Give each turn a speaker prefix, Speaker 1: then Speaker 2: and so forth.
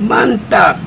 Speaker 1: mantap.